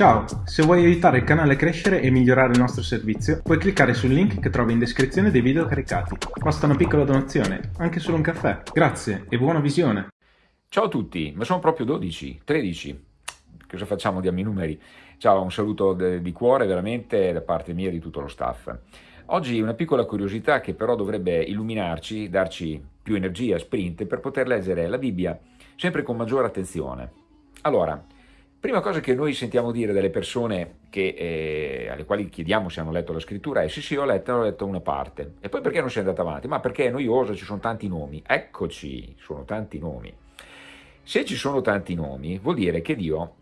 Ciao, se vuoi aiutare il canale a crescere e migliorare il nostro servizio, puoi cliccare sul link che trovi in descrizione dei video caricati. Basta una piccola donazione, anche solo un caffè. Grazie e buona visione! Ciao a tutti, ma sono proprio 12, 13. Cosa facciamo? Diamo i numeri. Ciao, un saluto di cuore veramente da parte mia e di tutto lo staff. Oggi una piccola curiosità che però dovrebbe illuminarci, darci più energia, sprint, per poter leggere la Bibbia sempre con maggiore attenzione. Allora, Prima cosa che noi sentiamo dire delle persone che, eh, alle quali chiediamo se hanno letto la scrittura è sì sì ho letto, ho letto una parte. E poi perché non sei andata avanti? Ma perché è noioso, ci sono tanti nomi. Eccoci, sono tanti nomi. Se ci sono tanti nomi vuol dire che Dio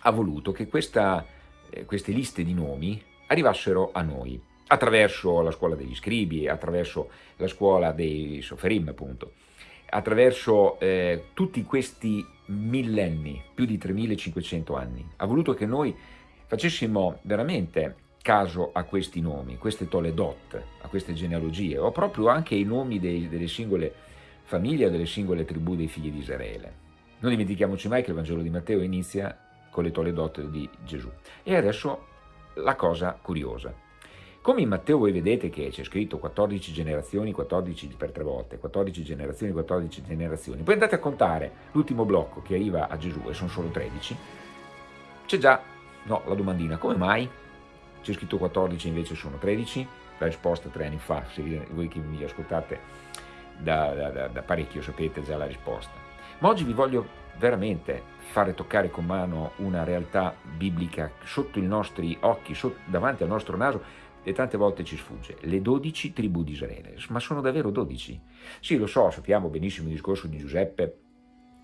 ha voluto che questa, eh, queste liste di nomi arrivassero a noi attraverso la scuola degli scribi, attraverso la scuola dei soferim appunto attraverso eh, tutti questi millenni, più di 3500 anni. Ha voluto che noi facessimo veramente caso a questi nomi, queste Toledot, a queste genealogie, o proprio anche i nomi dei, delle singole famiglie, delle singole tribù dei figli di Israele. Non dimentichiamoci mai che il Vangelo di Matteo inizia con le Toledot di Gesù. E adesso la cosa curiosa. Come in Matteo voi vedete che c'è scritto 14 generazioni, 14 per tre volte, 14 generazioni, 14 generazioni, poi andate a contare l'ultimo blocco che arriva a Gesù e sono solo 13, c'è già, no, la domandina, come mai? C'è scritto 14 invece sono 13? La risposta tre anni fa, se voi che mi ascoltate da, da, da parecchio sapete già la risposta. Ma oggi vi voglio veramente fare toccare con mano una realtà biblica sotto i nostri occhi, sotto, davanti al nostro naso, e tante volte ci sfugge, le dodici tribù di Israele, ma sono davvero dodici? Sì, lo so, sappiamo benissimo il discorso di Giuseppe,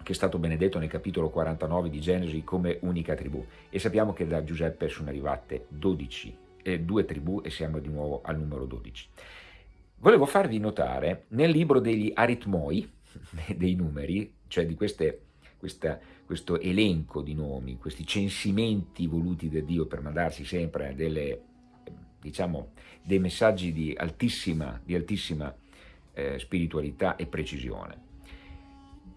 che è stato benedetto nel capitolo 49 di Genesi come unica tribù, e sappiamo che da Giuseppe sono arrivate dodici, eh, due tribù e siamo di nuovo al numero 12. Volevo farvi notare nel libro degli aritmoi, dei numeri, cioè di queste, questa, questo elenco di nomi, questi censimenti voluti da Dio per mandarsi sempre delle diciamo, dei messaggi di altissima, di altissima eh, spiritualità e precisione.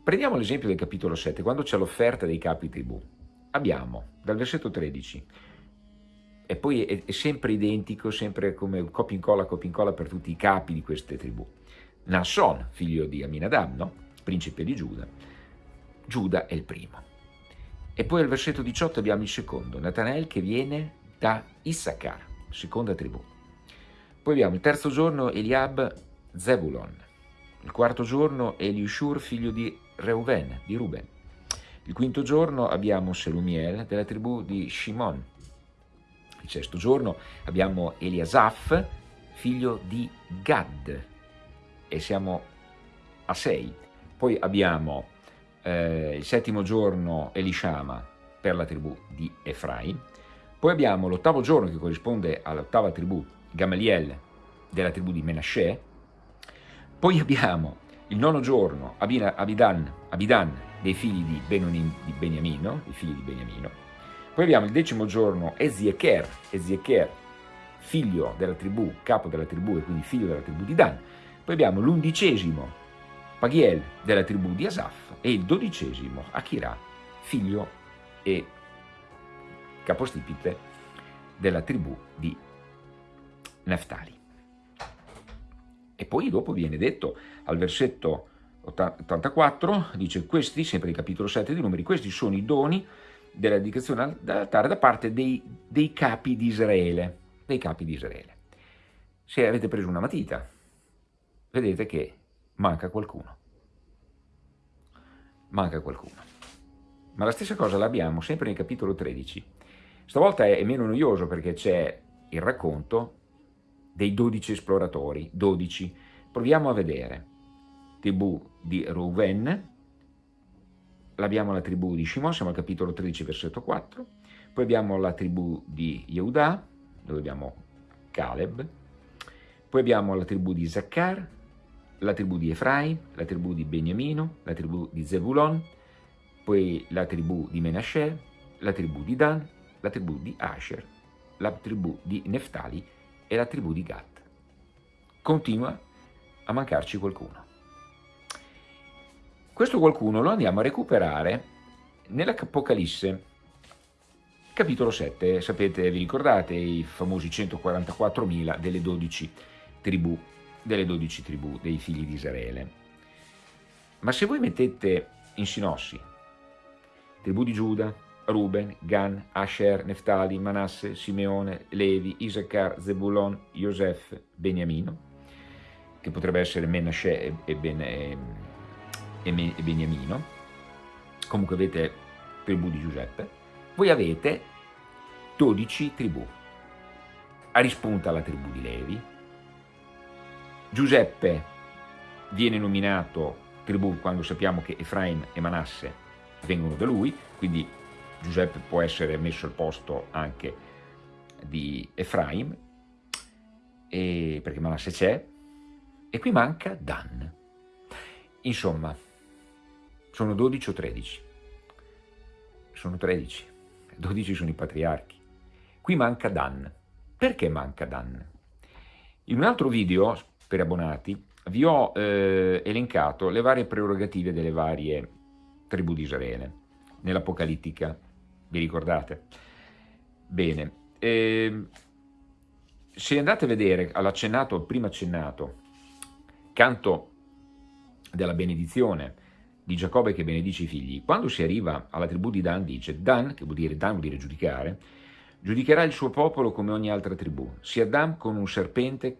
Prendiamo l'esempio del capitolo 7, quando c'è l'offerta dei capi tribù. Abbiamo, dal versetto 13, e poi è, è sempre identico, sempre come copia incolla, copia incolla per tutti i capi di queste tribù. Nasson, figlio di Aminadab, no? principe di Giuda, Giuda è il primo. E poi al versetto 18 abbiamo il secondo, Natanael che viene da Issachar seconda tribù. Poi abbiamo il terzo giorno Eliab Zebulon, il quarto giorno Eliushur figlio di Reuven, di Ruben. Il quinto giorno abbiamo Selumiel della tribù di Shimon. Il sesto giorno abbiamo Eliasaf, figlio di Gad, e siamo a sei. Poi abbiamo eh, il settimo giorno Elishama per la tribù di Efraim, poi abbiamo l'ottavo giorno che corrisponde all'ottava tribù, Gamaliel della tribù di Menashe. Poi abbiamo il nono giorno Abidan, Abidan dei figli di, Benonim, di Beniamino, i figli di Beniamino. Poi abbiamo il decimo giorno Eziecher, Eziecher, figlio della tribù, capo della tribù e quindi figlio della tribù di Dan. Poi abbiamo l'undicesimo Pagiel della tribù di Asaf e il dodicesimo Akira, figlio e capostipite della tribù di Neftali. E poi dopo viene detto al versetto 84, dice questi, sempre il capitolo 7 di numeri, questi sono i doni della dedicazione dell'altare da parte dei, dei capi di Israele, dei capi di Israele. Se avete preso una matita, vedete che manca qualcuno. Manca qualcuno. Ma la stessa cosa l'abbiamo sempre nel capitolo 13, Stavolta è meno noioso perché c'è il racconto dei 12 esploratori, 12. Proviamo a vedere. Tribù di Reuven, abbiamo la tribù di Shimon, siamo al capitolo 13, versetto 4. Poi abbiamo la tribù di Yehuda, dove abbiamo Caleb. Poi abbiamo la tribù di Zakkar, la tribù di Efraim, la tribù di Beniamino, la tribù di Zebulon, poi la tribù di Menashe, la tribù di Dan, la tribù di Asher, la tribù di Neftali e la tribù di Gad. Continua a mancarci qualcuno. Questo qualcuno lo andiamo a recuperare nell'Apocalisse, Capitolo 7, sapete, vi ricordate i famosi 144.000 delle 12 tribù, delle 12 tribù dei figli di Israele. Ma se voi mettete in sinossi tribù di Giuda, Ruben, Gan, Asher, Neftali, Manasse, Simeone, Levi, Isaacar, Zebulon, Yosef, Beniamino, che potrebbe essere Menashe e, ben, e, e Beniamino, comunque avete tribù di Giuseppe, voi avete 12 tribù. A rispunta la tribù di Levi, Giuseppe viene nominato tribù quando sappiamo che Efraim e Manasse vengono da lui, quindi Giuseppe può essere messo al posto anche di Efraim, e, perché Manasse c'è, e qui manca Dan. Insomma, sono 12 o 13? Sono 13, 12 sono i patriarchi. Qui manca Dan. Perché manca Dan? In un altro video, per abbonati, vi ho eh, elencato le varie prerogative delle varie tribù di Israele, nell'Apocalittica, vi ricordate? Bene, eh, se andate a vedere, all'accennato, prima accennato, canto della benedizione di Giacobbe che benedice i figli, quando si arriva alla tribù di Dan dice, Dan, che vuol dire, Dan vuol dire giudicare, Giudicherà il suo popolo come ogni altra tribù. Sia Dan con un serpente,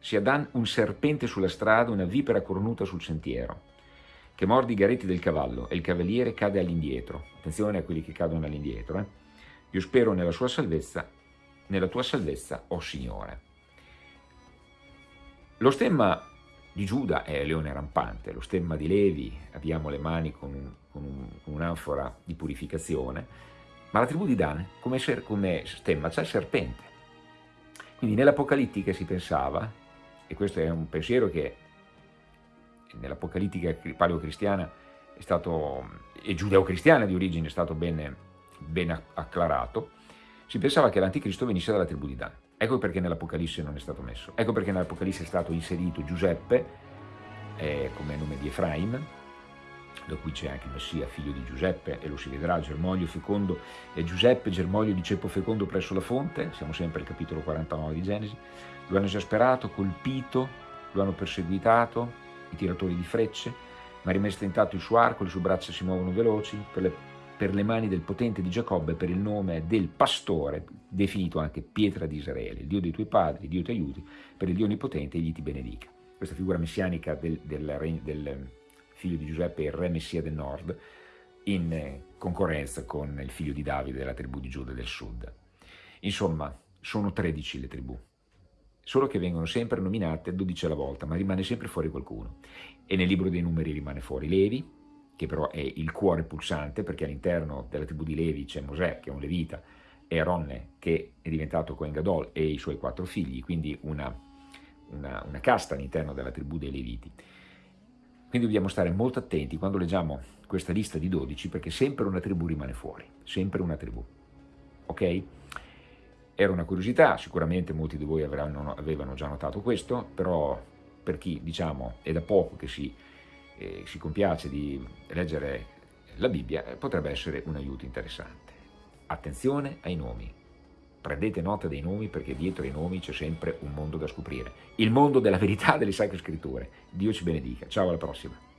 sia Dan un serpente sulla strada, una vipera cornuta sul sentiero, che morde i garetti del cavallo e il cavaliere cade all'indietro. Attenzione a quelli che cadono all'indietro. Eh? Io spero nella sua salvezza, nella tua salvezza, o oh Signore. Lo stemma di Giuda è leone rampante, lo stemma di Levi abbiamo le mani con, un, con, un, un'anfora di purificazione, ma la tribù di Dan, come, come stemma, c'è il serpente. Quindi nell'Apocalittica si pensava, e questo è un pensiero che nell'Apocalittica paleocristiana è stato, e giudeo-cristiana di origine è stato ben, ben acclarato, si pensava che l'anticristo venisse dalla tribù di Dan. Ecco perché nell'Apocalisse non è stato messo. Ecco perché nell'Apocalisse è stato inserito Giuseppe eh, come nome di Efraim, da cui c'è anche il Messia, figlio di Giuseppe, e lo si vedrà, Germoglio fecondo e Giuseppe, Germoglio di ceppo fecondo presso la fonte, siamo sempre al capitolo 49 di Genesi, lo hanno esasperato, colpito, lo hanno perseguitato, tiratori di frecce, ma rimesse tentato il suo arco, le sue braccia si muovono veloci, per le, per le mani del potente di Giacobbe, per il nome del pastore, definito anche pietra di Israele, il Dio dei tuoi padri, Dio ti aiuti, per il Dio onnipotente, egli ti benedica. Questa figura messianica del, del, del figlio di Giuseppe il re Messia del nord, in concorrenza con il figlio di Davide della tribù di Giuda del sud. Insomma, sono 13 le tribù, solo che vengono sempre nominate 12 alla volta, ma rimane sempre fuori qualcuno. E nel libro dei numeri rimane fuori Levi, che però è il cuore pulsante, perché all'interno della tribù di Levi c'è Mosè, che è un levita, e Aronne, che è diventato Cohen Gadol, e i suoi quattro figli, quindi una, una, una casta all'interno della tribù dei Leviti. Quindi dobbiamo stare molto attenti quando leggiamo questa lista di 12 perché sempre una tribù rimane fuori, sempre una tribù. Ok? Era una curiosità, sicuramente molti di voi avranno, avevano già notato questo, però per chi diciamo è da poco che si, eh, si compiace di leggere la Bibbia eh, potrebbe essere un aiuto interessante. Attenzione ai nomi, prendete nota dei nomi perché dietro ai nomi c'è sempre un mondo da scoprire. Il mondo della verità delle sacre scritture. Dio ci benedica. Ciao, alla prossima.